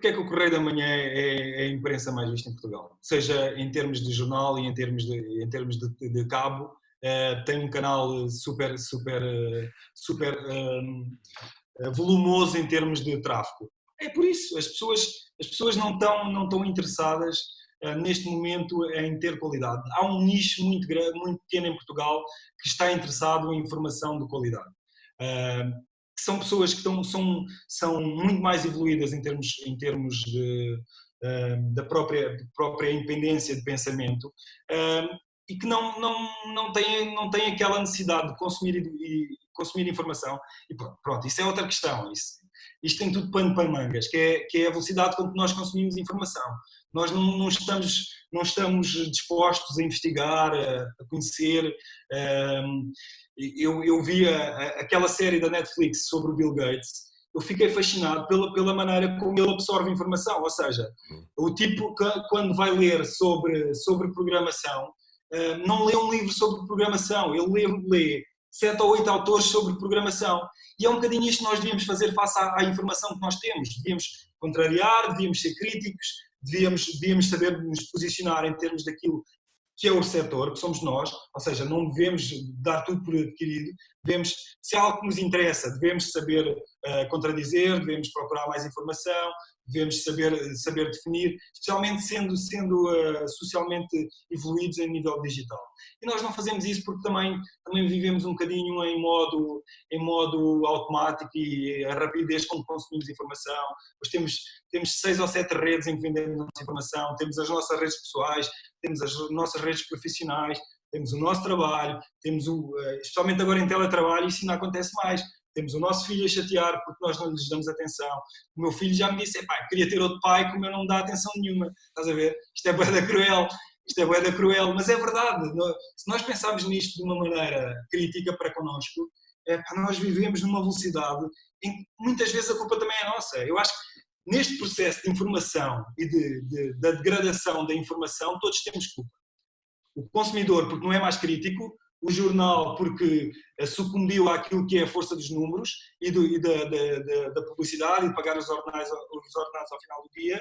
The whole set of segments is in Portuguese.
porque é que o Correio da Manhã é, é, a imprensa mais vista em Portugal? Seja em termos de jornal e em termos de, em termos de, de cabo, uh, tem um canal super, super, super uh, volumoso em termos de tráfego. É por isso, as pessoas, as pessoas não, estão, não estão interessadas uh, neste momento em ter qualidade. Há um nicho muito, grande, muito pequeno em Portugal que está interessado em informação de qualidade são pessoas que estão, são, são muito mais evoluídas em termos, em termos de, uh, da própria, própria independência de pensamento uh, e que não, não, não, têm, não têm aquela necessidade de consumir, e, consumir informação. E pronto, pronto, isso é outra questão. Isso, isto tem tudo pano para mangas, que é, que é a velocidade com que nós consumimos informação. Nós não, não, estamos, não estamos dispostos a investigar, a, conhecer. Uh, eu, eu vi aquela série da Netflix sobre o Bill Gates, eu fiquei fascinado pela, pela maneira como ele absorve informação, ou seja, o tipo que quando vai ler sobre, sobre programação, eh, não lê um livro sobre programação, ele lê, lê sete ou oito autores sobre programação. E é um bocadinho isto que nós devíamos fazer face à, à informação que nós temos. Devíamos contrariar, devíamos ser críticos, devíamos, devíamos saber nos posicionar em termos daquilo que é o receptor, que somos nós, ou seja, não devemos dar tudo por adquirido, devemos, se há algo que nos interessa, devemos saber uh, contradizer, devemos procurar mais informação, devemos saber, saber definir, especialmente sendo, sendo uh, socialmente evoluídos em nível digital. E nós não fazemos isso porque também, também vivemos um bocadinho em modo, em modo automático e a rapidez com que consumimos informação. Pois temos, temos seis ou sete redes em que vendemos nossa informação, temos as nossas redes pessoais, temos as nossas redes profissionais, temos o nosso trabalho, temos o, eh, especialmente agora em teletrabalho, isso ainda acontece mais temos o nosso filho a chatear porque nós não lhes damos atenção. O meu filho já me disse, pai, queria ter outro pai que o meu não me dá atenção nenhuma. Estás a ver? Isto é boeda cruel, isto é boeda cruel, mas é verdade. Se nós pensarmos nisto de uma maneira crítica para connosco, é, nós vivemos numa velocidade em que muitas vezes a culpa também é nossa. Eu acho que neste processo de informação e de, de, da degradação da informação, todos temos culpa. O consumidor, porque não é mais crítico, o jornal porque eh, sucumbiu àquilo que é a força dos números e, do, e da, da, da, publicidade e pagar os ordenados, os ordenados ao final do dia,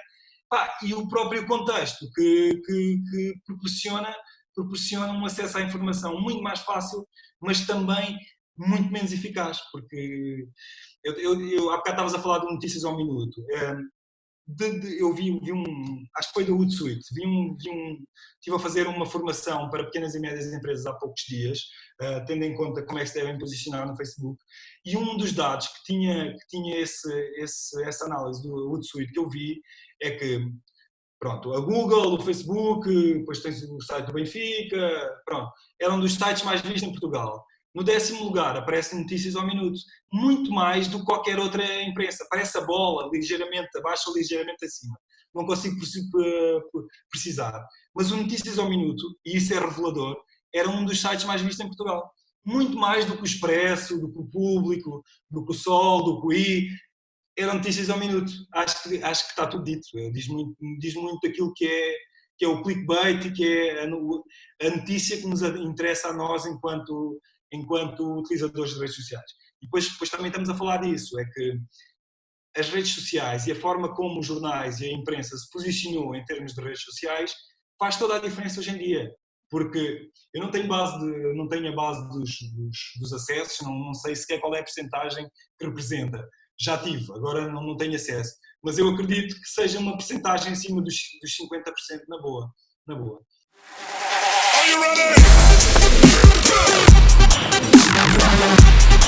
e o próprio contexto que, que, que, proporciona, proporciona um acesso à informação muito mais fácil, mas também muito menos eficaz, porque eu, eu, eu há bocado estavas a falar de notícias ao minuto. De, de, eu vi, vi, um, acho que foi da Hootsuite, vi um, vi um, estive a fazer uma formação para pequenas e médias empresas há poucos dias, uh, tendo em conta como é que se devem posicionar no Facebook, e um dos dados que tinha, que tinha esse, esse, essa análise do Hootsuite que eu vi é que, pronto, a Google, o Facebook, depois tem o site do Benfica, pronto, eram um dos sites mais vistos em Portugal. No décimo lugar aparecem notícias ao minuto, muito mais do que qualquer outra imprensa. Aparece a bola ligeiramente abaixo ou ligeiramente acima. Não consigo precisar. Mas o Notícias ao Minuto, e isso é revelador, era um dos sites mais vistos em Portugal. Muito mais do que o Expresso, do que o Público, do que o Sol, do que o I. Eram notícias ao minuto. Acho que, acho que está tudo dito. Diz muito, diz muito aquilo que é, que é o clickbait, que é a notícia que nos interessa a nós enquanto enquanto utilizadores de redes sociais. E depois, depois também estamos a falar disso, é que as redes sociais e a forma como os jornais e a imprensa se posicionou em termos de redes sociais faz toda a diferença hoje em dia. Porque eu não tenho, base de, não tenho a base dos, dos, dos acessos, não, não, sei sequer qual é a percentagem que representa. Já tive, agora não, não tenho acesso. Mas eu acredito que seja uma percentagem acima dos, dos 50% na boa. Na boa. Are you ready? Thank you.